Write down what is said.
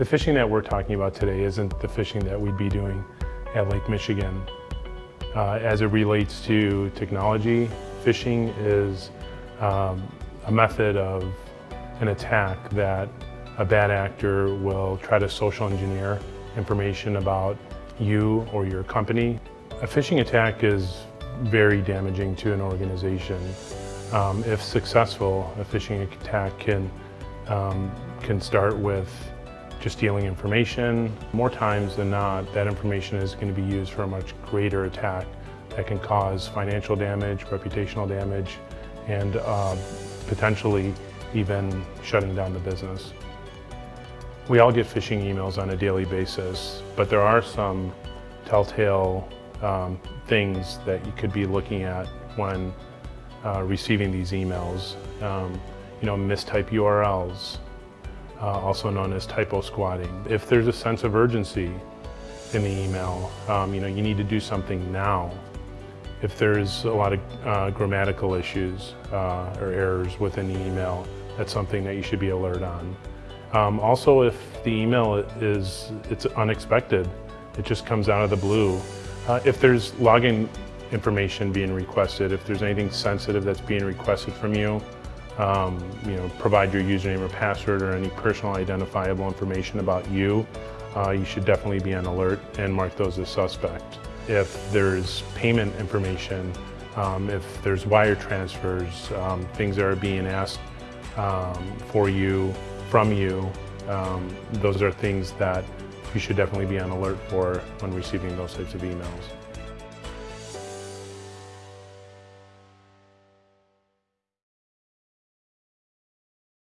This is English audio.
The phishing that we're talking about today isn't the fishing that we'd be doing at Lake Michigan. Uh, as it relates to technology, phishing is um, a method of an attack that a bad actor will try to social engineer information about you or your company. A phishing attack is very damaging to an organization. Um, if successful, a phishing attack can, um, can start with just stealing information. More times than not, that information is going to be used for a much greater attack that can cause financial damage, reputational damage, and uh, potentially even shutting down the business. We all get phishing emails on a daily basis, but there are some telltale um, things that you could be looking at when uh, receiving these emails. Um, you know, mistype URLs, uh, also known as typo squatting. If there's a sense of urgency in the email, um, you know, you need to do something now. If there's a lot of uh, grammatical issues uh, or errors within the email, that's something that you should be alert on. Um, also, if the email is it's unexpected, it just comes out of the blue. Uh, if there's login information being requested, if there's anything sensitive that's being requested from you, um, you know, provide your username or password or any personal identifiable information about you, uh, you should definitely be on alert and mark those as suspect. If there's payment information, um, if there's wire transfers, um, things that are being asked um, for you, from you, um, those are things that you should definitely be on alert for when receiving those types of emails.